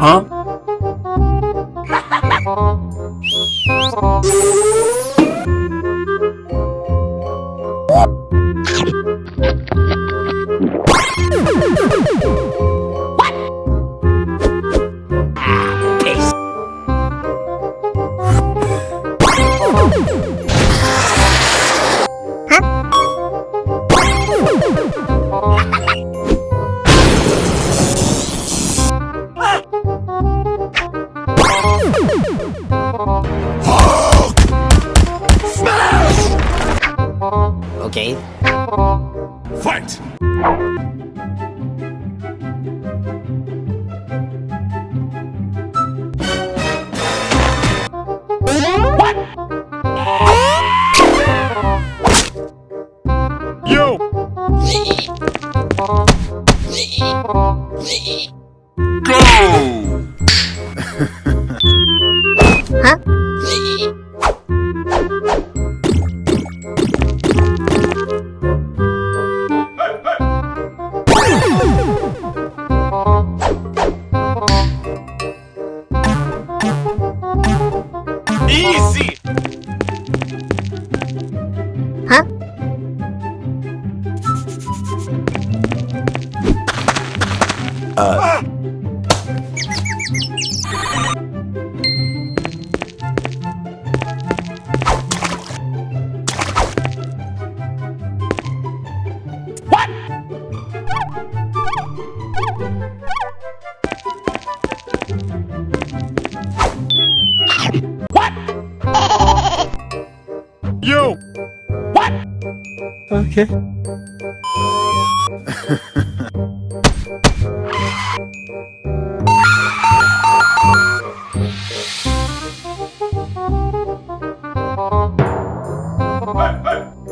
Huh? Okay. Fight! Easy! Yo! Okay.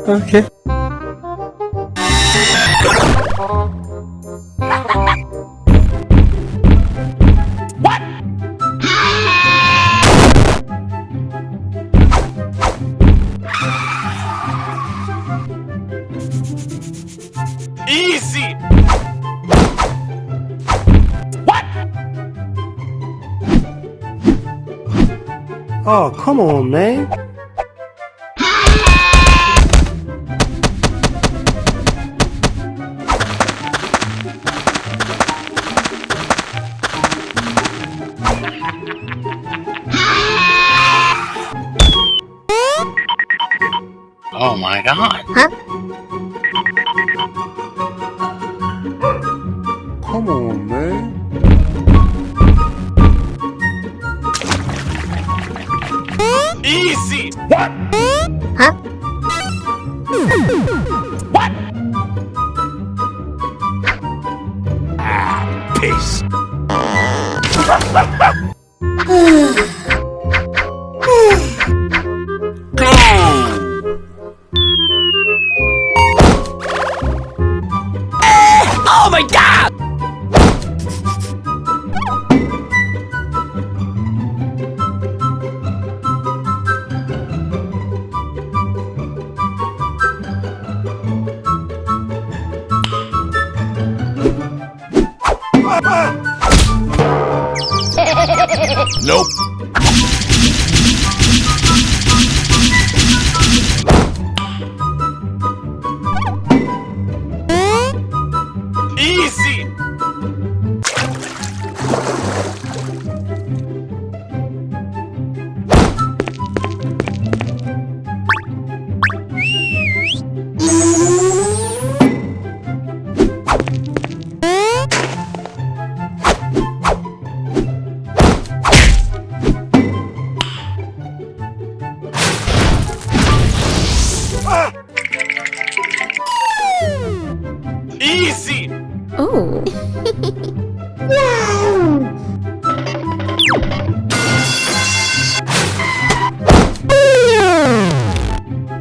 Okay. Easy! Oh, come on, man. Oh my god. Come on, man. Easy! What? Huh? What? Ah, peace.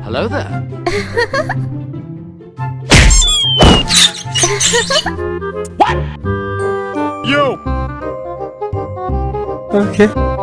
Hello there. Yo! Okay.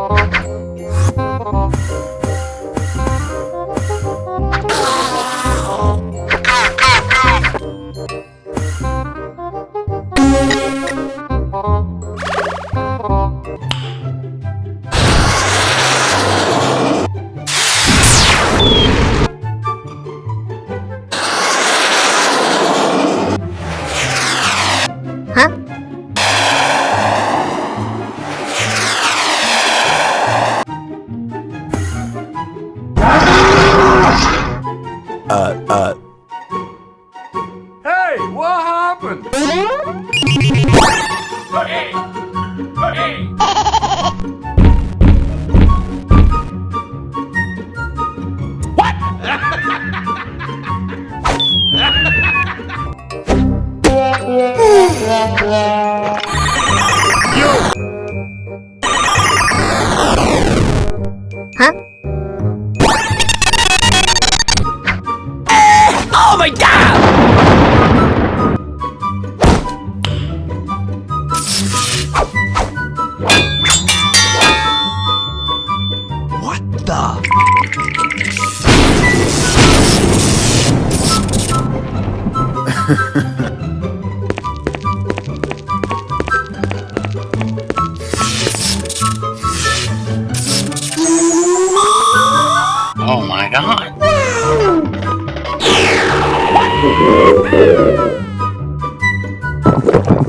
Huh? oh my god.